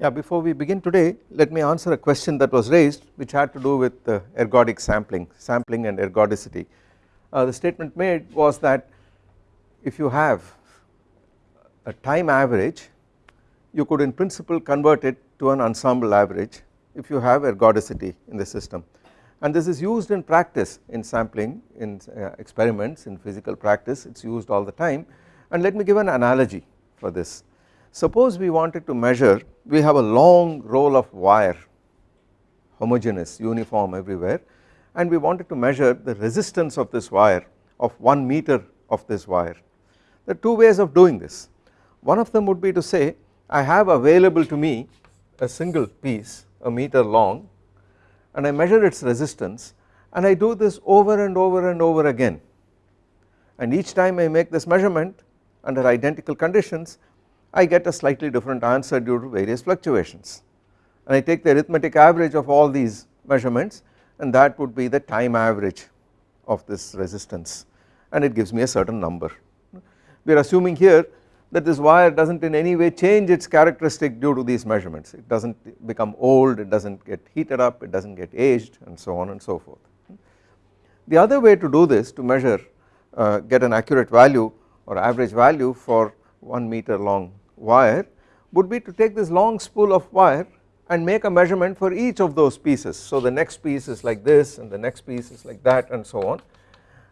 Yeah, before we begin today let me answer a question that was raised which had to do with uh, ergodic sampling, sampling and ergodicity. Uh, the statement made was that if you have a time average you could in principle convert it to an ensemble average if you have ergodicity in the system. And this is used in practice in sampling in uh, experiments in physical practice. It is used all the time. And let me give an analogy for this. Suppose we wanted to measure we have a long roll of wire homogeneous uniform everywhere and we wanted to measure the resistance of this wire of 1 meter of this wire. There are two ways of doing this one of them would be to say I have available to me a single piece a meter long and I measure its resistance and I do this over and over and over again and each time I make this measurement under identical conditions I get a slightly different answer due to various fluctuations and I take the arithmetic average of all these measurements and that would be the time average of this resistance and it gives me a certain number. We are assuming here that this wire does not in any way change its characteristic due to these measurements it does not become old it does not get heated up it does not get aged and so on and so forth. The other way to do this to measure uh, get an accurate value or average value for 1 meter long wire would be to take this long spool of wire and make a measurement for each of those pieces. So the next piece is like this and the next piece is like that and so on.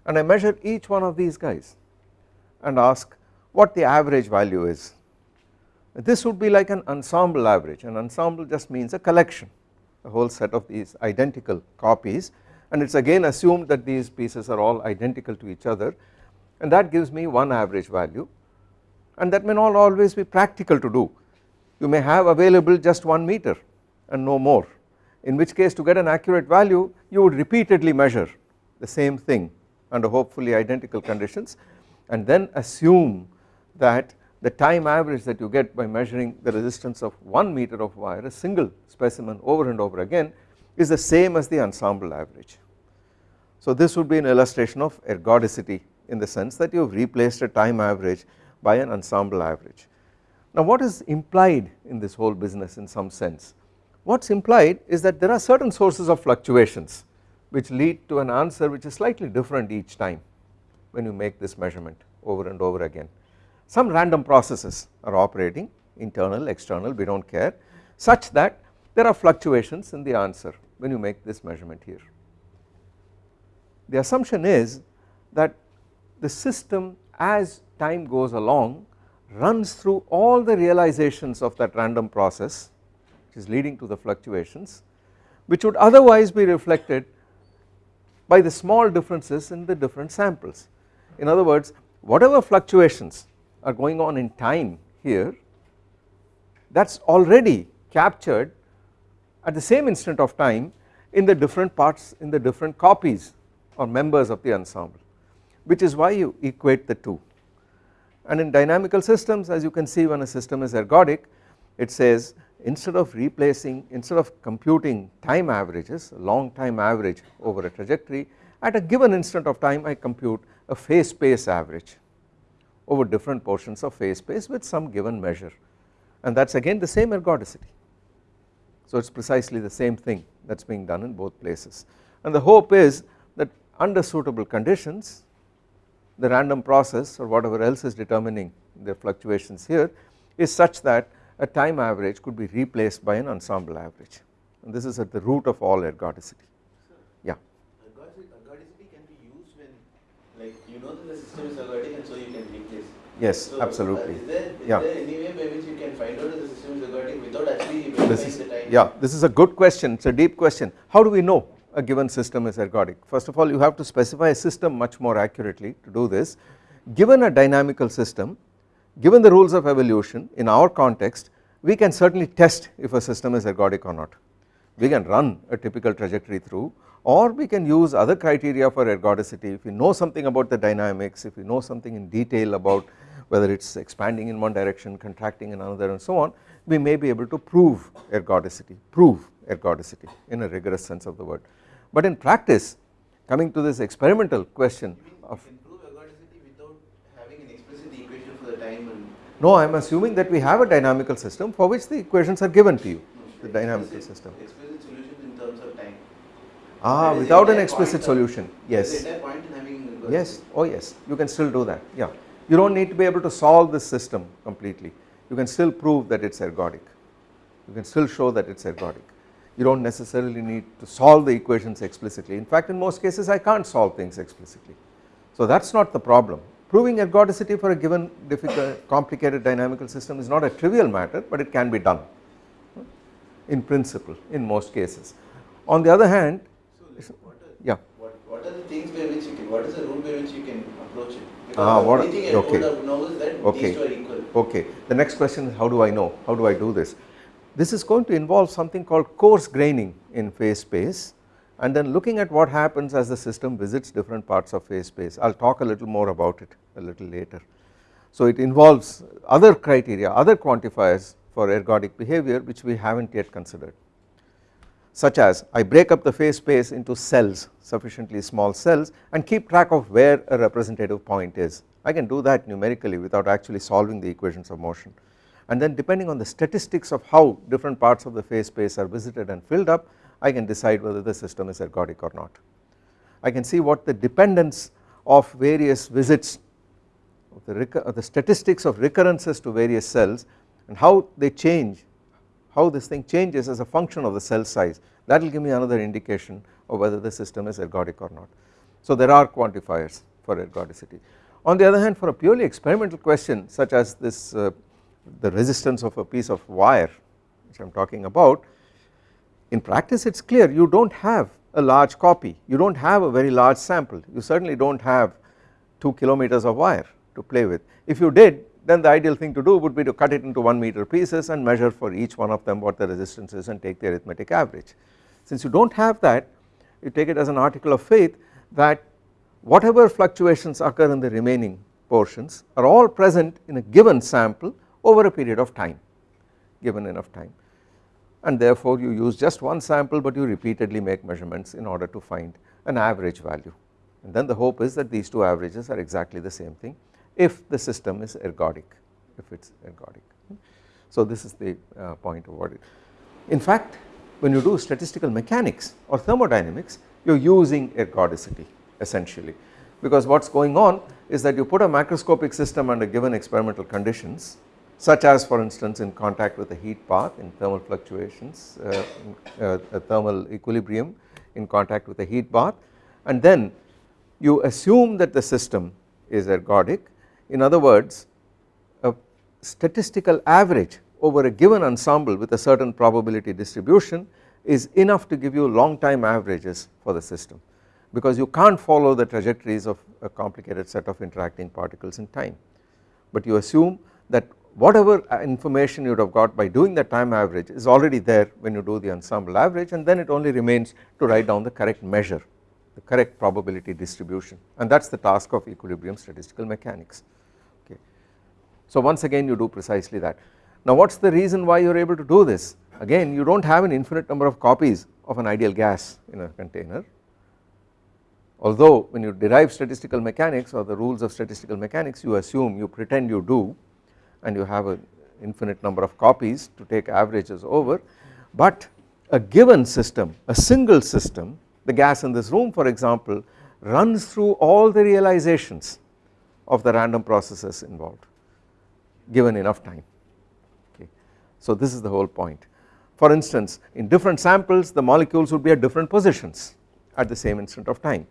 And I measure each one of these guys and ask what the average value is. This would be like an ensemble average. An ensemble just means a collection a whole set of these identical copies. And it is again assumed that these pieces are all identical to each other. And that gives me one average value and that may not always be practical to do. You may have available just 1 meter and no more in which case to get an accurate value you would repeatedly measure the same thing under hopefully identical conditions and then assume that the time average that you get by measuring the resistance of 1 meter of wire a single specimen over and over again is the same as the ensemble average. So this would be an illustration of ergodicity in the sense that you have replaced a time average by an ensemble average. Now what is implied in this whole business in some sense? What is implied is that there are certain sources of fluctuations which lead to an answer which is slightly different each time when you make this measurement over and over again. Some random processes are operating internal external we do not care such that there are fluctuations in the answer when you make this measurement here. The assumption is that the system as time goes along runs through all the realizations of that random process which is leading to the fluctuations which would otherwise be reflected by the small differences in the different samples. In other words whatever fluctuations are going on in time here that is already captured at the same instant of time in the different parts in the different copies or members of the ensemble which is why you equate the two and in dynamical systems as you can see when a system is ergodic it says instead of replacing instead of computing time averages long time average over a trajectory at a given instant of time I compute a phase space average over different portions of phase space with some given measure and that is again the same ergodicity. So it is precisely the same thing that is being done in both places and the hope is that under suitable conditions the random process or whatever else is determining the fluctuations here is such that a time average could be replaced by an ensemble average and this is at the root of all ergodicity. Yeah. Ergodicity can be used when like you know that the system is ergodic and so you can replace. Yes, So, absolutely. Is there, is Yeah. there any way by which you can find out if the system is ergodic without actually This verifying is the time? yeah this is a good question it is a deep question how do we know a given system is ergodic. First of all you have to specify a system much more accurately to do this. Given a dynamical system given the rules of evolution in our context we can certainly test if a system is ergodic or not. We can run a typical trajectory through or we can use other criteria for ergodicity. If we know something about the dynamics if we know something in detail about whether it is expanding in one direction contracting in another and so on we may be able to prove ergodicity prove ergodicity in a rigorous sense of the word but in practice coming to this experimental question of you can prove ergodicity without having an explicit equation for the time No, I am assuming that we have a dynamical system for which the equations are given to you, the dynamical system. Explicit solutions in terms of time. Ah, That is the without an explicit solution, yes. The entire point in having. algorithm. Yes, oh yes, you can still do that, yeah. You do not need to be able to solve this system completely. You can still prove that it is ergodic. You can still show that it is ergodic. You do not necessarily need to solve the equations explicitly. In fact, in most cases I can't solve things explicitly. So that is not the problem. Proving ergodicity for a given difficult, complicated dynamical system is not a trivial matter, but it can be done in principle in most cases. On the other hand, So, what are, yeah, what, what are the things by which you can, what is the rule by which you can approach it? Because Ah, what- only thing I okay. know is that Okay. these two are equal. Okay, the next question is how do I know, how do I do this? This is going to involve something called coarse graining in phase space and then looking at what happens as the system visits different parts of phase space. I will talk a little more about it a little later. So it involves other criteria, other quantifiers for ergodic behavior which we have not yet considered such as I break up the phase space into cells sufficiently small cells and keep track of where a representative point is. I can do that numerically without actually solving the equations of motion and then depending on the statistics of how different parts of the phase space are visited and filled up I can decide whether the system is ergodic or not. I can see what the dependence of various visits of the, the statistics of recurrences to various cells and how they change how this thing changes as a function of the cell size that will give me another indication of whether the system is ergodic or not. So there are quantifiers for ergodicity. On the other hand for a purely experimental question such as this uh, the resistance of a piece of wire which I am talking about in practice it is clear you do not have a large copy. You do not have a very large sample. You certainly do not have 2 kilometers of wire to play with. If you did then the ideal thing to do would be to cut it into 1 meter pieces and measure for each one of them what the resistance is and take the arithmetic average. Since you do not have that you take it as an article of faith that whatever fluctuations occur in the remaining portions are all present in a given sample over a period of time given enough time. And therefore you use just one sample but you repeatedly make measurements in order to find an average value. And then the hope is that these two averages are exactly the same thing if the system is ergodic if it is ergodic. So this is the uh, point of what it in fact when you do statistical mechanics or thermodynamics you are using ergodicity essentially. Because what is going on is that you put a macroscopic system under given experimental conditions such as for instance in contact with a heat bath in thermal fluctuations, uh, uh, thermal equilibrium in contact with a heat bath. And then you assume that the system is ergodic. In other words a statistical average over a given ensemble with a certain probability distribution is enough to give you long time averages for the system because you can't follow the trajectories of a complicated set of interacting particles in time. But you assume that whatever uh, information you would have got by doing the time average is already there when you do the ensemble average and then it only remains to write down the correct measure the correct probability distribution and that is the task of equilibrium statistical mechanics okay. So once again you do precisely that. Now what is the reason why you are able to do this again you do not have an infinite number of copies of an ideal gas in a container although when you derive statistical mechanics or the rules of statistical mechanics you assume you pretend you do and you have an infinite number of copies to take averages over. But a given system a single system the gas in this room for example runs through all the realizations of the random processes involved given enough time. Okay. So this is the whole point. For instance in different samples the molecules would be at different positions at the same instant of time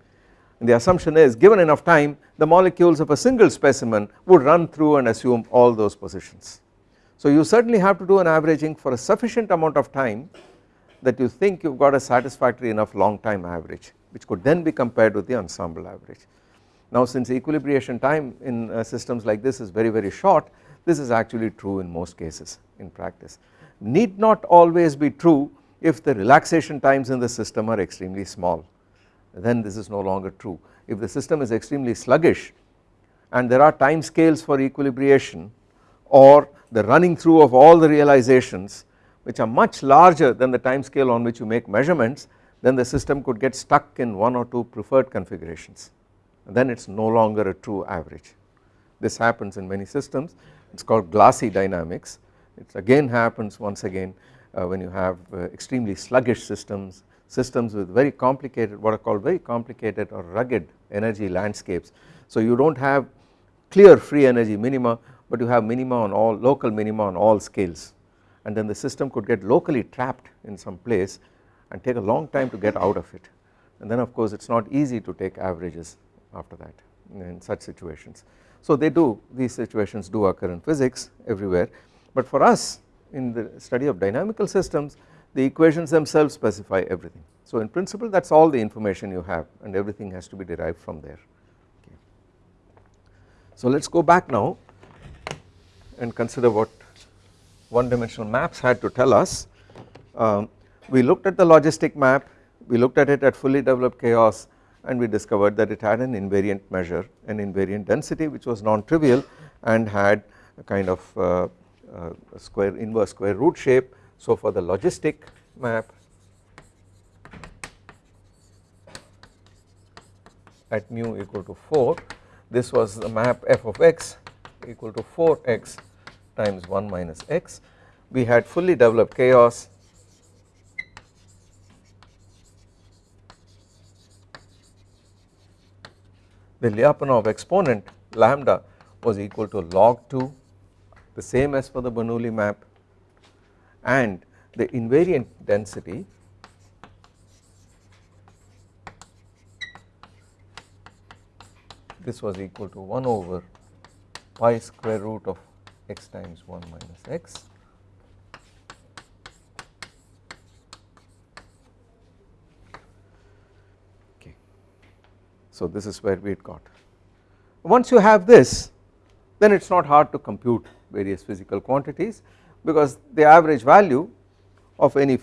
and the assumption is given enough time the molecules of a single specimen would run through and assume all those positions. So you certainly have to do an averaging for a sufficient amount of time that you think you have got a satisfactory enough long time average which could then be compared with the ensemble average. Now since equilibration time in uh, systems like this is very very short this is actually true in most cases in practice need not always be true if the relaxation times in the system are extremely small then this is no longer true. If the system is extremely sluggish and there are time scales for equilibration or the running through of all the realizations which are much larger than the time scale on which you make measurements then the system could get stuck in one or two preferred configurations and then it is no longer a true average. This happens in many systems it is called glassy dynamics it again happens once again uh, when you have uh, extremely sluggish systems systems with very complicated what are called very complicated or rugged energy landscapes. So you do not have clear free energy minima but you have minima on all local minima on all scales and then the system could get locally trapped in some place and take a long time to get out of it and then of course it is not easy to take averages after that in such situations. So they do these situations do occur in physics everywhere but for us in the study of dynamical systems the equations themselves specify everything. So in principle that is all the information you have and everything has to be derived from there. Okay. So let us go back now and consider what one dimensional maps had to tell us. Um, we looked at the logistic map, we looked at it at fully developed chaos and we discovered that it had an invariant measure an invariant density which was non-trivial and had a kind of uh, uh, square inverse square root shape. So for the logistic map at mu equal to 4 this was the map f of x equal to 4x times 1 minus x. We had fully developed chaos. The Lyapunov exponent lambda was equal to log 2 the same as for the Bernoulli map and the invariant density this was equal to 1 over pi square root of x times 1 minus x. Okay. So this is where we had got. Once you have this then it is not hard to compute various physical quantities because the average value of any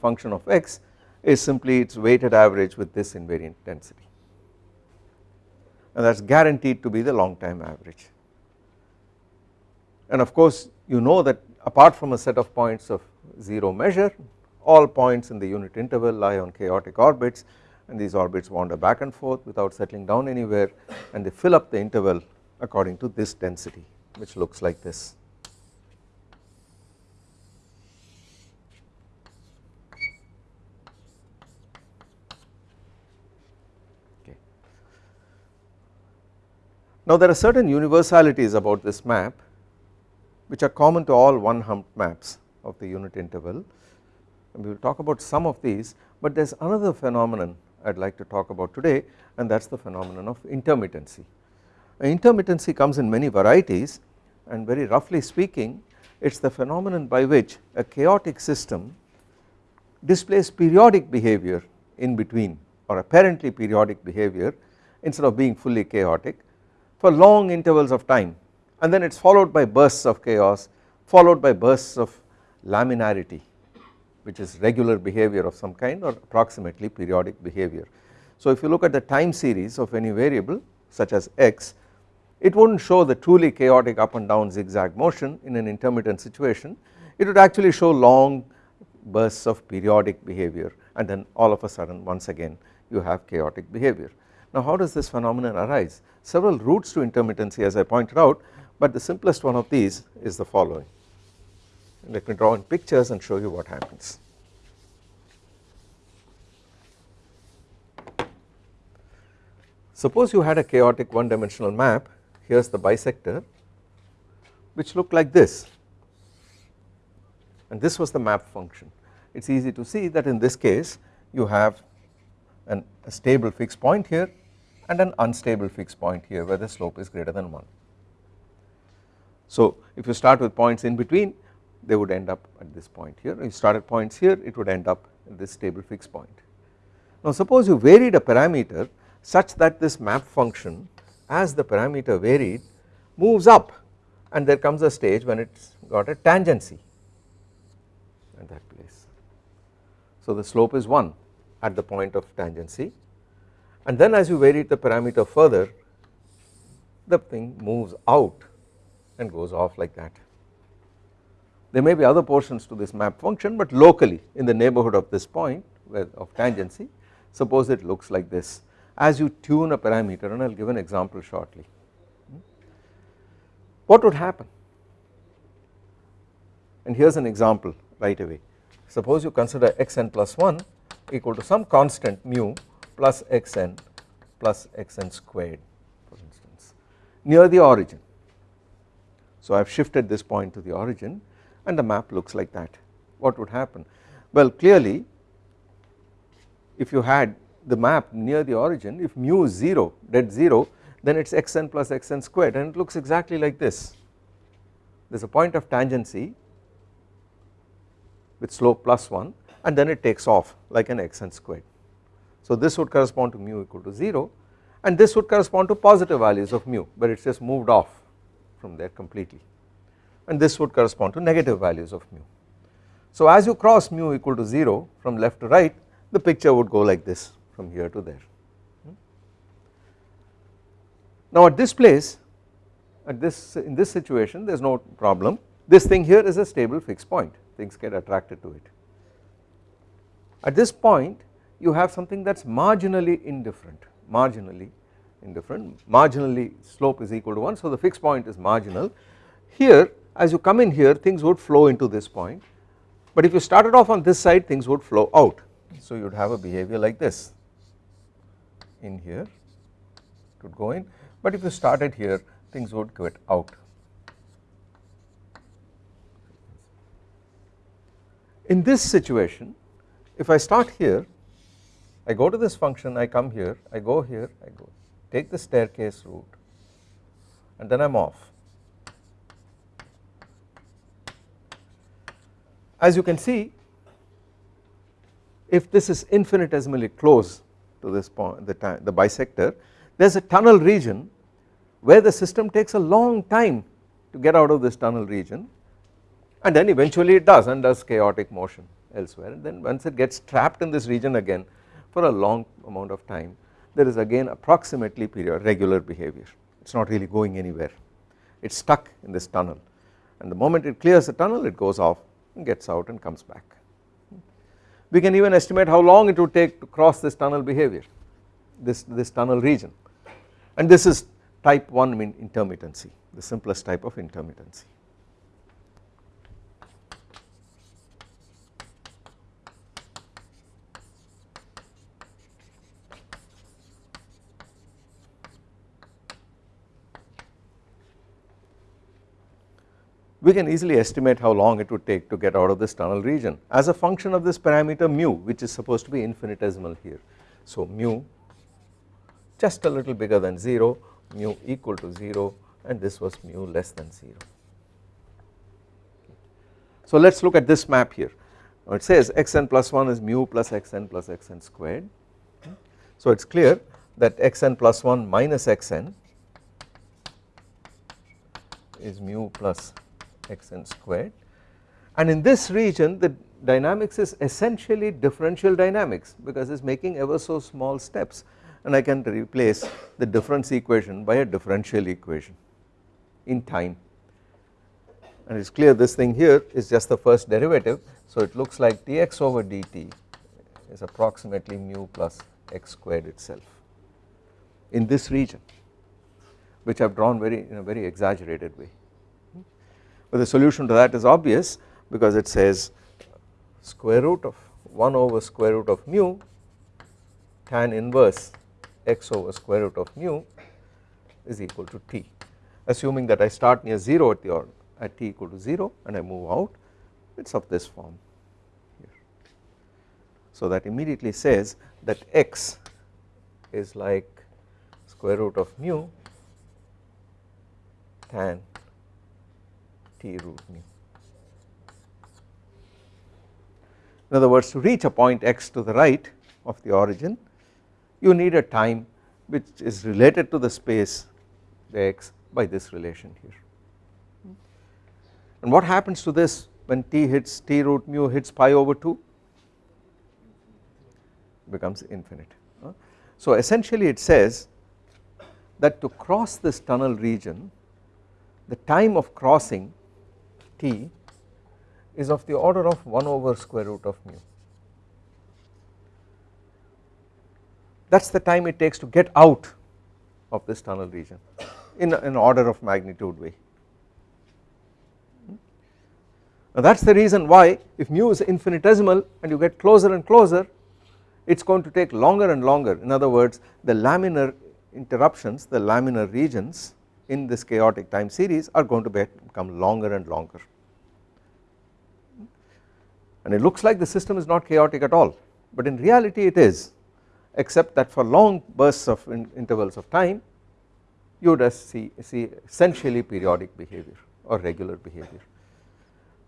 function of x is simply its weighted average with this invariant density and that is guaranteed to be the long time average and of course you know that apart from a set of points of 0 measure all points in the unit interval lie on chaotic orbits and these orbits wander back and forth without settling down anywhere and they fill up the interval according to this density which looks like this. Now there are certain universalities about this map which are common to all one humped maps of the unit interval and we will talk about some of these but there is another phenomenon I would like to talk about today and that is the phenomenon of intermittency. Intermittency comes in many varieties and very roughly speaking it is the phenomenon by which a chaotic system displays periodic behavior in between or apparently periodic behavior instead of being fully chaotic for long intervals of time and then it is followed by bursts of chaos followed by bursts of laminarity which is regular behavior of some kind or approximately periodic behavior. So if you look at the time series of any variable such as x it would not show the truly chaotic up and down zigzag motion in an intermittent situation it would actually show long bursts of periodic behavior and then all of a sudden once again you have chaotic behavior. Now how does this phenomenon arise? Several routes to intermittency as I pointed out but the simplest one of these is the following let me draw in pictures and show you what happens. Suppose you had a chaotic one dimensional map here is the bisector which looked like this and this was the map function it is easy to see that in this case you have an, a stable fixed point here and an unstable fixed point here where the slope is greater than 1. So if you start with points in between they would end up at this point here if you start at points here it would end up at this stable fixed point. Now suppose you varied a parameter such that this map function as the parameter varied moves up and there comes a stage when it has got a tangency at that place. So the slope is 1 at the point of tangency and then as you vary the parameter further the thing moves out and goes off like that. There may be other portions to this map function but locally in the neighbourhood of this point of tangency suppose it looks like this as you tune a parameter and I will give an example shortly. What would happen? and here is an example right away suppose you consider xn plus 1 equal to some constant mu plus xn plus xn squared for instance near the origin. So I have shifted this point to the origin and the map looks like that what would happen well clearly if you had the map near the origin if mu is 0 dead 0 then it is xn plus xn squared and it looks exactly like this there is a point of tangency with slope plus 1 and then it takes off like an xn squared. So this would correspond to mu equal to 0 and this would correspond to positive values of mu but it is just moved off from there completely and this would correspond to negative values of mu. So as you cross mu equal to 0 from left to right the picture would go like this from here to there. Now at this place at this in this situation there is no problem this thing here is a stable fixed point things get attracted to it. At this point you have something that is marginally indifferent. Marginally indifferent. Marginally slope is equal to 1 so the fixed point is marginal. Here as you come in here things would flow into this point. But if you started off on this side things would flow out. So you would have a behavior like this. In here it would go in. But if you started here things would get out. In this situation if I start here I go to this function I come here I go here I go take the staircase route and then I am off. As you can see if this is infinitesimally close to this point the, time the bisector there is a tunnel region where the system takes a long time to get out of this tunnel region and then eventually it does and does chaotic motion elsewhere and then once it gets trapped in this region again for a long amount of time there is again approximately period regular behavior it is not really going anywhere it is stuck in this tunnel and the moment it clears the tunnel it goes off and gets out and comes back. We can even estimate how long it would take to cross this tunnel behavior this, this tunnel region and this is type 1 intermittency the simplest type of intermittency. We can easily estimate how long it would take to get out of this tunnel region as a function of this parameter mu which is supposed to be infinitesimal here. So mu just a little bigger than 0 mu equal to 0 and this was mu less than 0. So let us look at this map here it says xn plus 1 is mu plus xn plus xn squared so it is clear that xn plus 1 minus xn is mu plus xn squared. And in this region the dynamics is essentially differential dynamics because it is making ever so small steps. And I can replace the difference equation by a differential equation in time. And it is clear this thing here is just the first derivative. So it looks like dx over dt is approximately mu plus x squared itself in this region which I have drawn very in a very exaggerated way but the solution to that is obvious because it says square root of 1 over square root of mu tan inverse x over square root of mu is equal to t assuming that I start near 0 at the or at t equal to 0 and I move out it is of this form here. So that immediately says that x is like square root of mu tan root. In other words to reach a point x to the right of the origin you need a time which is related to the space the x by this relation here. And what happens to this when t hits t root mu hits pi over 2 becomes infinite. So essentially it says that to cross this tunnel region the time of crossing t is of the order of 1 over square root of mu. That is the time it takes to get out of this tunnel region in an order of magnitude way. Now that is the reason why if mu is infinitesimal and you get closer and closer it is going to take longer and longer in other words the laminar interruptions the laminar regions in this chaotic time series are going to become longer and longer and it looks like the system is not chaotic at all but in reality it is except that for long bursts of in intervals of time you would see, see essentially periodic behavior or regular behavior.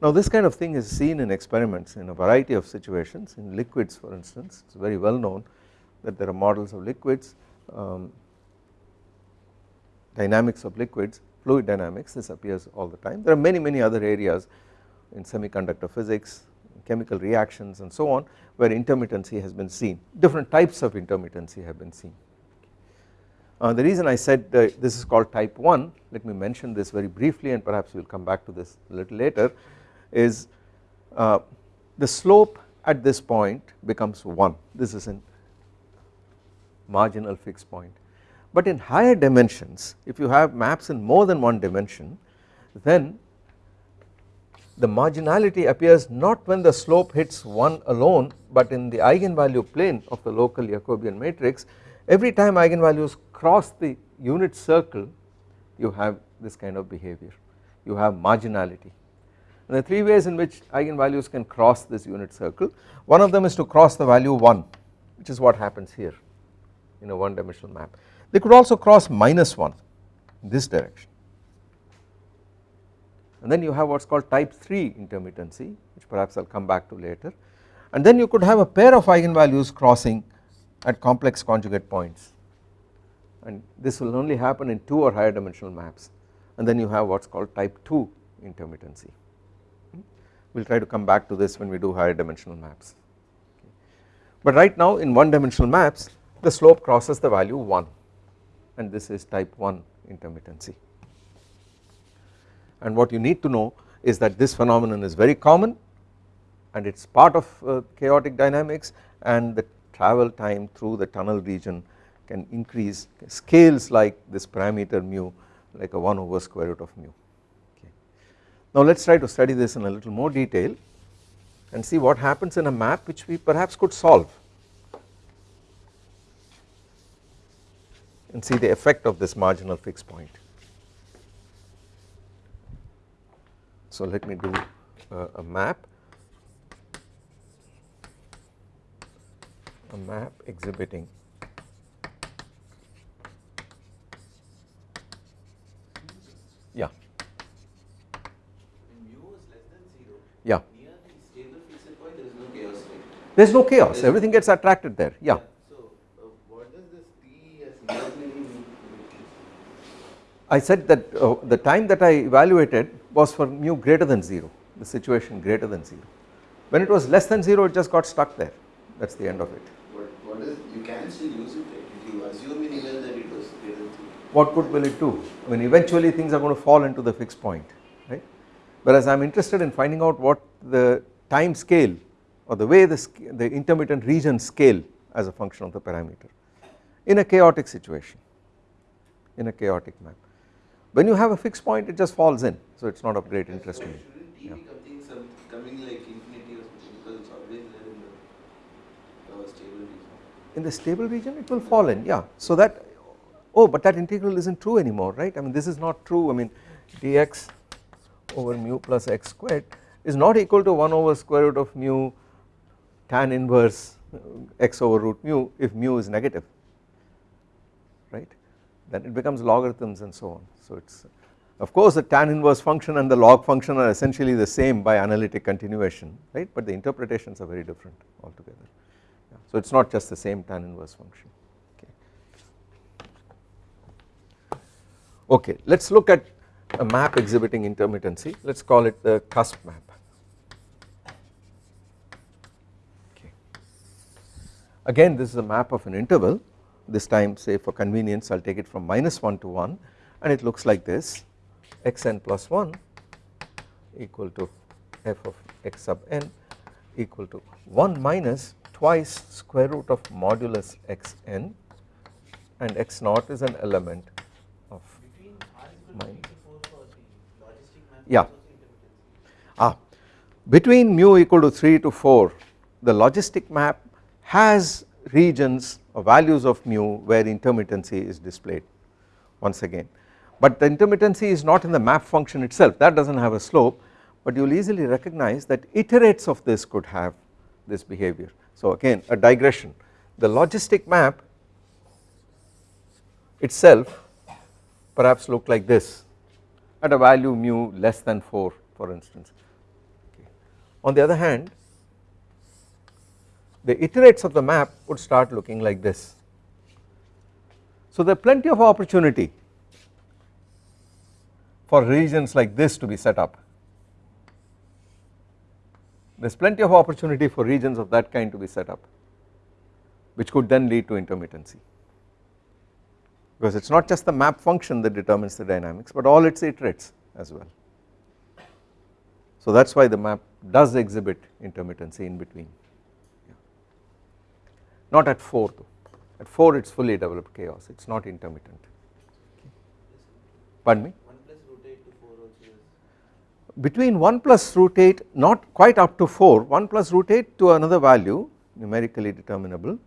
Now this kind of thing is seen in experiments in a variety of situations in liquids for instance it is very well known that there are models of liquids um, dynamics of liquids fluid dynamics this appears all the time. There are many many other areas in semiconductor physics chemical reactions and so on where intermittency has been seen. Different types of intermittency have been seen. Uh, the reason I said uh, this is called type 1 let me mention this very briefly and perhaps we will come back to this a little later is uh, the slope at this point becomes 1 this is a marginal fixed point but in higher dimensions if you have maps in more than one dimension then the marginality appears not when the slope hits 1 alone but in the eigenvalue plane of the local Jacobian matrix. Every time eigenvalues cross the unit circle you have this kind of behavior. You have marginality. And there are three ways in which eigenvalues can cross this unit circle. One of them is to cross the value 1 which is what happens here in a one dimensional map they could also cross minus 1 in this direction. And then you have what is called type 3 intermittency which perhaps I will come back to later. And then you could have a pair of eigenvalues crossing at complex conjugate points. And this will only happen in 2 or higher dimensional maps. And then you have what is called type 2 intermittency. Hmm? We will try to come back to this when we do higher dimensional maps. But right now in one dimensional maps the slope crosses the value 1 and this is type 1 intermittency. And what you need to know is that this phenomenon is very common and it is part of uh, chaotic dynamics and the travel time through the tunnel region can increase scales like this parameter mu like a 1 over square root of mu. Okay. Now let us try to study this in a little more detail and see what happens in a map which we perhaps could solve and see the effect of this marginal fixed point. So let me do uh, a map. A map exhibiting yeah. Mu is less than 0 yeah. Near the stable fixed point there is no chaos there is no chaos. Everything gets attracted there. Yeah so uh, what does this t as imaginary mean I said that uh, the time that I evaluated was for mu greater than 0 the situation greater than 0 when it was less than 0 it just got stuck there. That is the end of it. What what is you can still use it right? If you assume in event that it was greater than 0 what good will it do? I mean eventually things are going to fall into the fixed point right? Whereas I am interested in finding out what the time scale or the way the, the intermittent region scale as a function of the parameter in a chaotic situation in a chaotic map when you have a fixed point it just falls in. So it is not of great interest to me. shouldn't t be coming some coming like infinity or something? Because it's always there in the uh, stable region. In the stable region it will fall in yeah. So that oh but that integral isn't true anymore right? I mean this is not true. I mean dx over mu plus x squared is not equal to 1 over square root of mu tan inverse x over root mu if mu is negative right then it becomes logarithms and so on. So it is of course the tan inverse function and the log function are essentially the same by analytic continuation right? But the interpretations are very different altogether. Yeah. so it is not just the same tan inverse function. Okay. Okay let us look at a map exhibiting intermittency. Let us call it the cusp map. Okay. Again this is a map of an interval this time say for convenience I will take it from minus 1 to 1 and it looks like this xn plus 1 equal to f of x sub n equal to 1 minus twice square root of modulus xn and x naught is an element of Minus. 3 to 4 for the logistic map Yeah. ah between mu equal to 3 to 4 the logistic map has regions or values of mu where intermittency is displayed once again but the intermittency is not in the map function itself that does not have a slope but you will easily recognize that iterates of this could have this behavior. So again a digression the logistic map itself perhaps look like this at a value mu less than 4 for instance. On the other hand the iterates of the map would start looking like this. So there are plenty of opportunity for regions like this to be set up. There is plenty of opportunity for regions of that kind to be set up which could then lead to intermittency because it is not just the map function that determines the dynamics but all its iterates as well. So that is why the map does exhibit intermittency in between not at 4 though. At 4 it is fully developed chaos. It is not intermittent. Pardon me? Between 1 plus root 8 not quite up to 4 1 plus root 8 to another value numerically determinable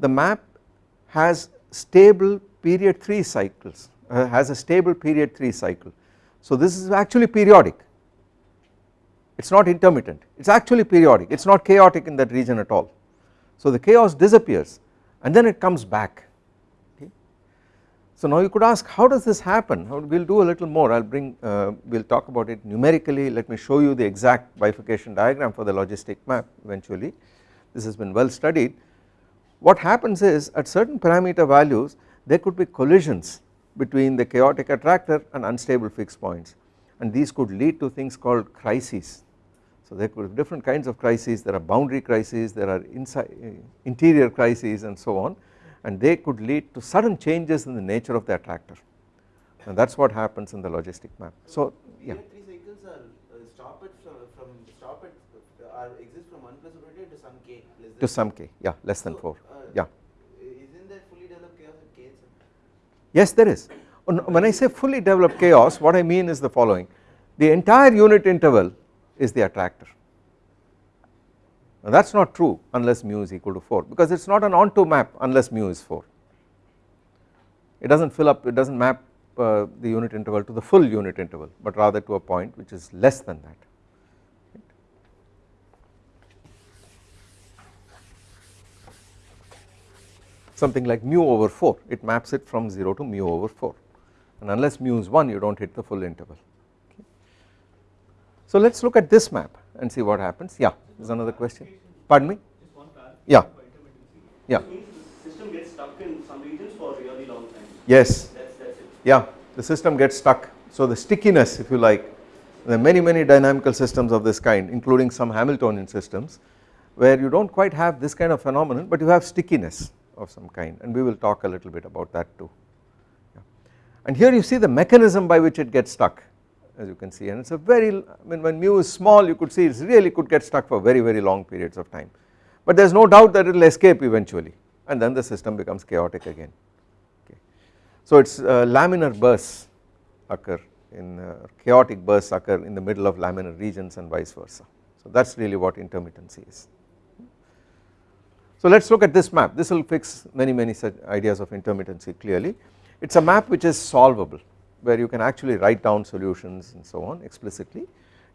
the map has stable period 3 cycles uh, has a stable period 3 cycle. So this is actually periodic. It is not intermittent. It is actually periodic. It is not chaotic in that region at all so the chaos disappears and then it comes back. So now you could ask how does this happen? We will do a little more. I will bring uh, we will talk about it numerically. Let me show you the exact bifurcation diagram for the logistic map eventually. This has been well studied. What happens is at certain parameter values there could be collisions between the chaotic attractor and unstable fixed points. And these could lead to things called crises. So there could be different kinds of crises there are boundary crises there are inside interior crises and so on and they could lead to sudden changes in the nature of the attractor and that is what happens in the logistic map. So yeah. Three cycles are uh, stop at from, from stop at uh, are exist from 1 plus to some k less than to some k yeah less than So, 4 uh, yeah. Isn't there fully developed chaos at k itself? Yes there is when I say fully developed chaos what I mean is the following the entire unit interval is the attractor. Now that is not true unless mu is equal to 4 because it is not an onto map unless mu is 4 it does not fill up it does not map uh, the unit interval to the full unit interval but rather to a point which is less than that. Something like mu over 4 it maps it from 0 to mu over 4 and unless mu is 1 you do not hit the full interval. So let us look at this map and see what happens yeah there is another question pardon me Just one clarification Yeah. Yeah. The system gets stuck in some regions for a really long time. yes That's, that's it. yeah the system gets stuck so the stickiness if you like there are many many dynamical systems of this kind including some Hamiltonian systems where you do not quite have this kind of phenomenon but you have stickiness of some kind and we will talk a little bit about that too yeah. and here you see the mechanism by which it gets stuck as you can see and it is a very I mean when mu is small you could see it really could get stuck for very very long periods of time. But there is no doubt that it will escape eventually and then the system becomes chaotic again. Okay. So it is uh, laminar bursts occur in uh, chaotic bursts occur in the middle of laminar regions and vice versa. So that is really what intermittency is. So let us look at this map. This will fix many many such ideas of intermittency clearly. It is a map which is solvable where you can actually write down solutions and so on explicitly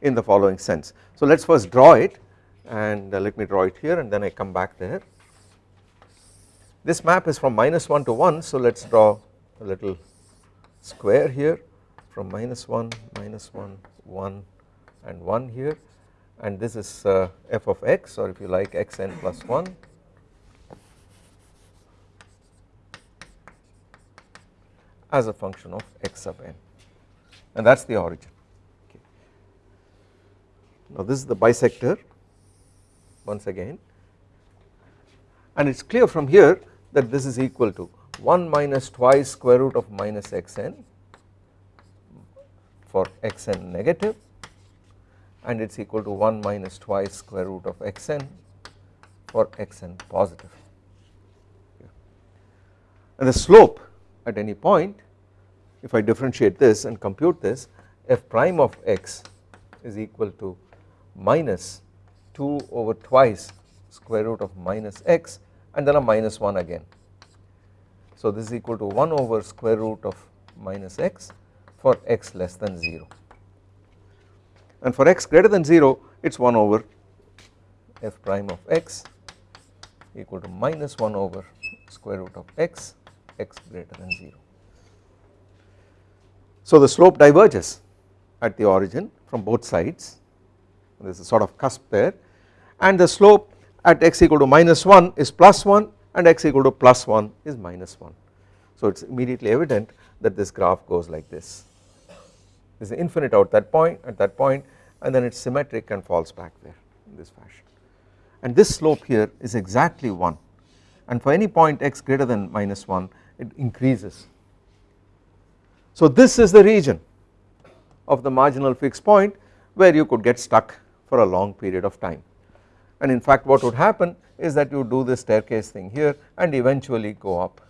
in the following sense. So let us first draw it and uh, let me draw it here and then I come back there. This map is from minus 1 to 1 so let us draw a little square here from minus 1 minus 1 1 and 1 here and this is uh, f of x or if you like xn plus 1 as a function of x sub n. And that is the origin. Okay. Now this is the bisector once again. And it is clear from here that this is equal to 1 minus twice square root of minus xn for xn negative. And it is equal to 1 minus twice square root of xn for xn positive. And the slope at any point if I differentiate this and compute this f prime of x is equal to minus 2 over twice square root of minus x and then a minus 1 again. So this is equal to 1 over square root of minus x for x less than 0 and for x greater than 0 it is 1 over f prime of x equal to minus 1 over square root of x x greater than 0. So the slope diverges at the origin from both sides. There is a sort of cusp there. And the slope at x equal to minus 1 is plus 1 and x equal to plus 1 is minus 1. So it is immediately evident that this graph goes like this. There is infinite out that point at that point and then it is symmetric and falls back there in this fashion. And this slope here is exactly 1 and for any point x greater than minus 1 it increases. So this is the region of the marginal fixed point where you could get stuck for a long period of time and in fact what would happen is that you do this staircase thing here and eventually go up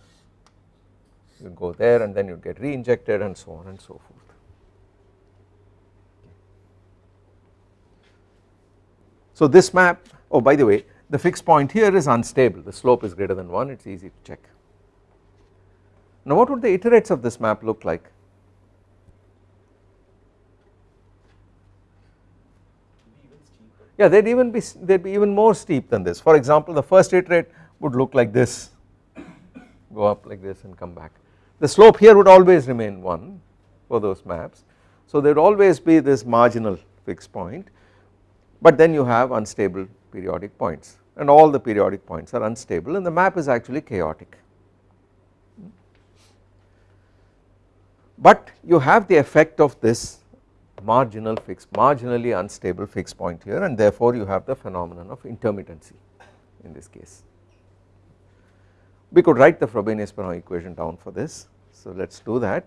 you go there and then you get re-injected and so on and so forth. So this map oh by the way the fixed point here is unstable the slope is greater than 1 it is easy to check. Now what would the iterates of this map look like? Yeah they would even be they would be even more steep than this for example the first iterate would look like this go up like this and come back the slope here would always remain 1 for those maps so there would always be this marginal fixed point but then you have unstable periodic points and all the periodic points are unstable and the map is actually chaotic. But you have the effect of this marginal fixed marginally unstable fixed point here and therefore you have the phenomenon of intermittency in this case. We could write the Frobenius-Perron equation down for this so let us do that.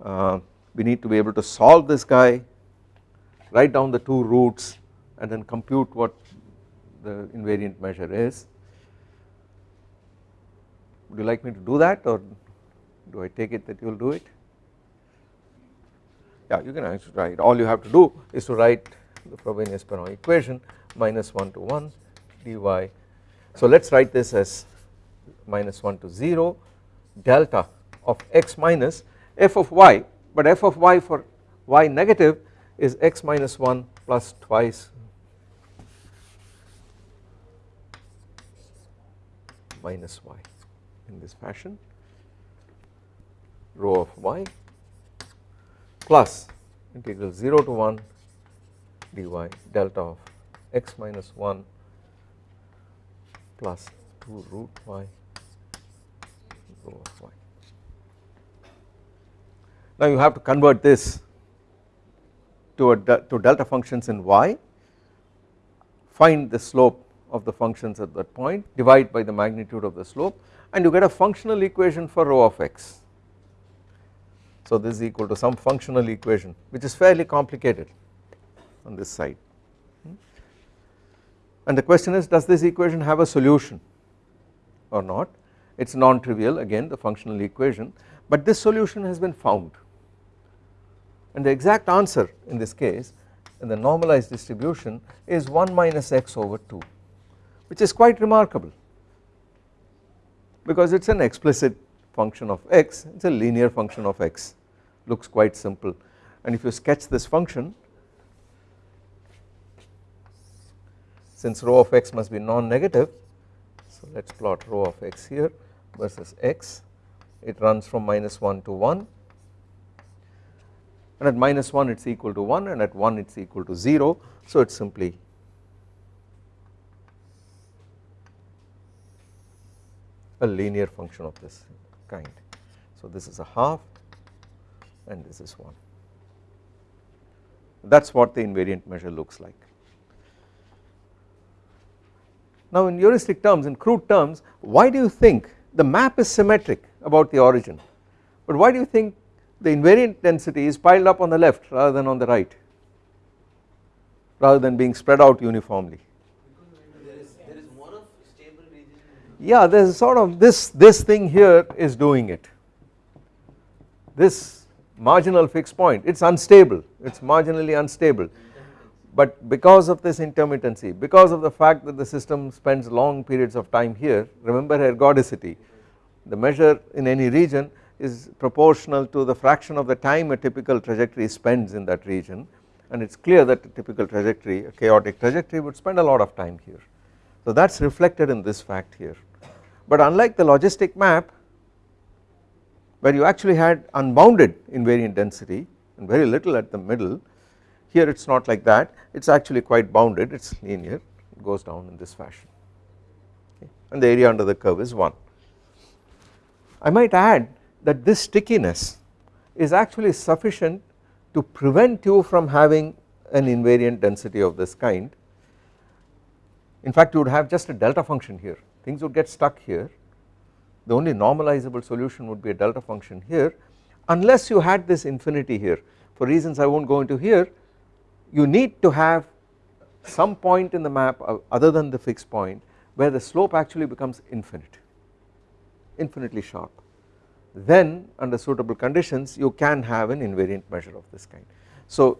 Uh, we need to be able to solve this guy write down the two roots and then compute what the invariant measure is. Would you like me to do that or do I take it that you will do it? Yeah you can actually write. All you have to do is to write the Frobenius-Perron equation minus 1 to 1 dy. So let us write this as minus 1 to 0 delta of x minus f of y. But f of y for y negative is x minus 1 plus twice minus y in this fashion. Rho of y plus integral 0 to 1 dy delta of x minus 1 plus 2 root y of y. Now you have to convert this to, a, to delta functions in y, find the slope of the functions at that point divide by the magnitude of the slope and you get a functional equation for rho of x. So this is equal to some functional equation which is fairly complicated on this side. Hmm? And the question is does this equation have a solution or not? It is non-trivial again the functional equation but this solution has been found. And the exact answer in this case in the normalized distribution is 1 minus x over 2 which is quite remarkable. Because it is an explicit function of x it is a linear function of x looks quite simple. And if you sketch this function since rho of x must be non-negative so let us plot rho of x here versus x. It runs from minus 1 to 1 and at minus 1 it is equal to 1 and at 1 it is equal to 0 so it is simply a linear function of this kind. So this is a half and this is 1 that is what the invariant measure looks like. Now in heuristic terms in crude terms why do you think the map is symmetric about the origin? But why do you think the invariant density is piled up on the left rather than on the right? Rather than being spread out uniformly? Yeah there is sort of this this thing here is doing it. This marginal fixed point. It is unstable. It is marginally unstable. But because of this intermittency because of the fact that the system spends long periods of time here remember ergodicity the measure in any region is proportional to the fraction of the time a typical trajectory spends in that region. And it is clear that a typical trajectory a chaotic trajectory would spend a lot of time here. So that is reflected in this fact here. But unlike the logistic map where you actually had unbounded invariant density and very little at the middle here it is not like that. It is actually quite bounded. It is linear. It goes down in this fashion. Okay. and the area under the curve is 1. I might add that this stickiness is actually sufficient to prevent you from having an invariant density of this kind. In fact you would have just a delta function here. Things would get stuck here the only normalizable solution would be a delta function here. Unless you had this infinity here for reasons I not go into here you need to have some point in the map other than the fixed point where the slope actually becomes infinite infinitely sharp. Then under suitable conditions you can have an invariant measure of this kind. So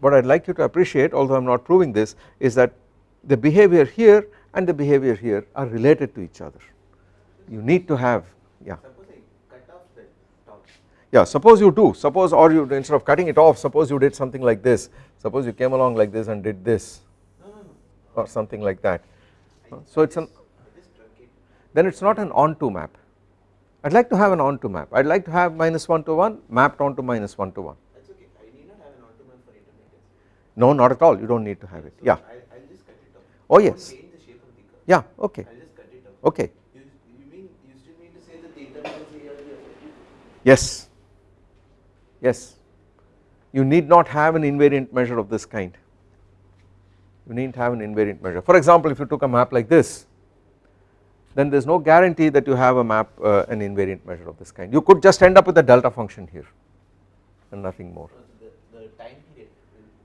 what I would like you to appreciate although I am not proving this is that the behavior here and the behavior here are related to each other you need to have yeah. Yeah suppose you do. Suppose or you instead of cutting it off suppose you did something like this. Suppose you came along like this and did this. Or something like that. So it is an then it is not an onto map. I would like to have an onto map. I would like to have minus 1 to 1 mapped onto minus 1 to 1 That's okay. I need not have an onto map for intermittency. no not at all. You do not need to have it. So yeah. I, I'll just cut it off. Oh, yes. Change the shape of the curve. yeah okay. I'll just cut it off. okay You, you mean you still mean to say that the intermittency here will be effective? Yes. Yes. You need not have an invariant measure of this kind. You need to have an invariant measure. For example if you took a map like this then there is no guarantee that you have a map uh, an invariant measure of this kind. You could just end up with a delta function here and nothing more. The, the time period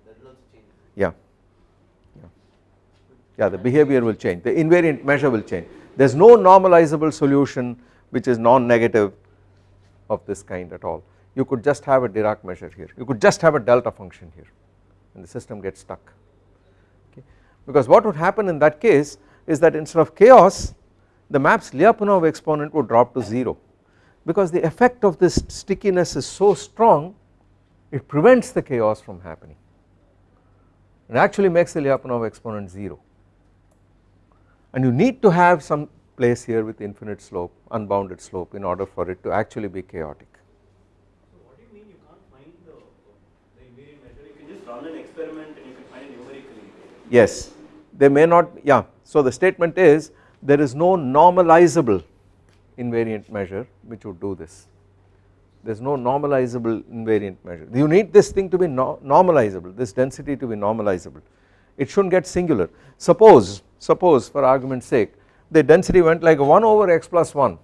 that will also change. yeah. Yeah. Yeah the behavior will change. The invariant measure will change. There is no normalizable solution which is non-negative of this kind at all. You could just have a Dirac measure here. You could just have a delta function here and the system gets stuck. Okay? Because what would happen in that case is that instead of chaos the map's Lyapunov exponent would drop to 0 because the effect of this stickiness is so strong it prevents the chaos from happening. It actually makes the Lyapunov exponent 0 and you need to have some place here with infinite slope unbounded slope in order for it to actually be chaotic. So what do you mean you can't find the, the invariant measure? You can just run an experiment and you can find it numerically. yes. They may not yeah. So the statement is there is no normalizable invariant measure which would do this. There is no normalizable invariant measure. You need this thing to be no normalizable this density to be normalizable. It should not get singular. Suppose suppose for argument's sake the density went like 1 over x plus 1